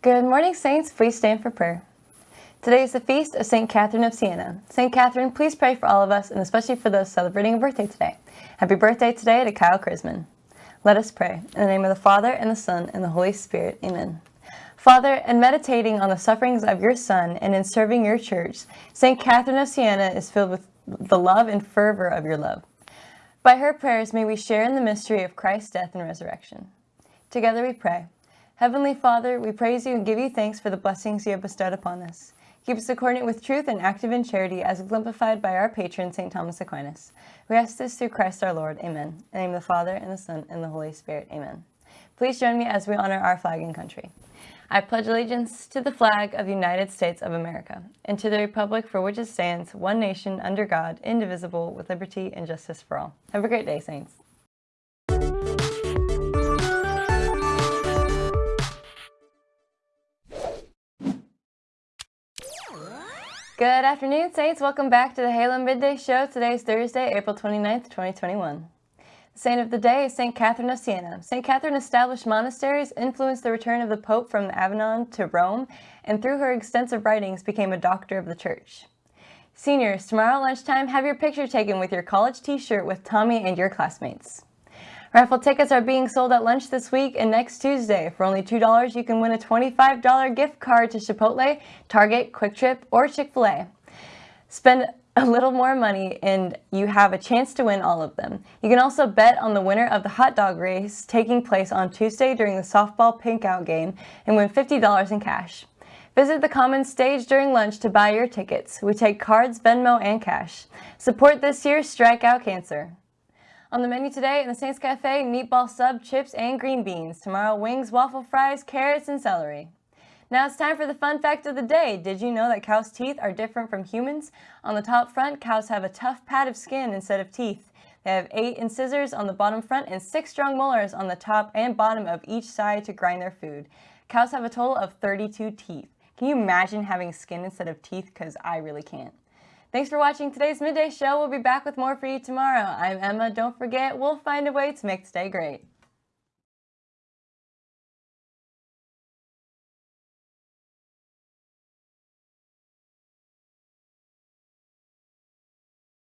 Good morning, Saints. Please stand for prayer. Today is the feast of St. Catherine of Siena. St. Catherine, please pray for all of us, and especially for those celebrating a birthday today. Happy birthday today to Kyle Chrisman. Let us pray. In the name of the Father, and the Son, and the Holy Spirit. Amen. Father, in meditating on the sufferings of your Son and in serving your church, St. Catherine of Siena is filled with the love and fervor of your love. By her prayers, may we share in the mystery of Christ's death and resurrection. Together we pray. Heavenly Father, we praise you and give you thanks for the blessings you have bestowed upon us. Keep us accordant with truth and active in charity as exemplified by our patron, St. Thomas Aquinas. We ask this through Christ our Lord. Amen. In the name of the Father, and the Son, and the Holy Spirit. Amen. Please join me as we honor our flag and country. I pledge allegiance to the flag of the United States of America and to the republic for which it stands, one nation, under God, indivisible, with liberty and justice for all. Have a great day, Saints. Good afternoon, Saints. Welcome back to the Halo Midday Show. Today is Thursday, April 29th, 2021. The saint of the day is St. Catherine of Siena. St. Catherine established monasteries, influenced the return of the Pope from Avignon to Rome, and through her extensive writings became a doctor of the Church. Seniors, tomorrow lunchtime, have your picture taken with your college t-shirt with Tommy and your classmates. Raffle tickets are being sold at lunch this week and next Tuesday. For only $2, you can win a $25 gift card to Chipotle, Target, QuikTrip, or Chick-fil-A. Spend a little more money and you have a chance to win all of them. You can also bet on the winner of the hot dog race taking place on Tuesday during the softball pinkout game and win $50 in cash. Visit the Commons stage during lunch to buy your tickets. We take cards, Venmo, and cash. Support this year's Strike Out Cancer. On the menu today in the Saints Cafe, meatball sub, chips, and green beans. Tomorrow, wings, waffle fries, carrots, and celery. Now it's time for the fun fact of the day. Did you know that cows' teeth are different from humans? On the top front, cows have a tough pad of skin instead of teeth. They have eight incisors on the bottom front and six strong molars on the top and bottom of each side to grind their food. Cows have a total of 32 teeth. Can you imagine having skin instead of teeth? Because I really can't. Thanks for watching today's Midday Show. We'll be back with more for you tomorrow. I'm Emma. Don't forget, we'll find a way to make today great.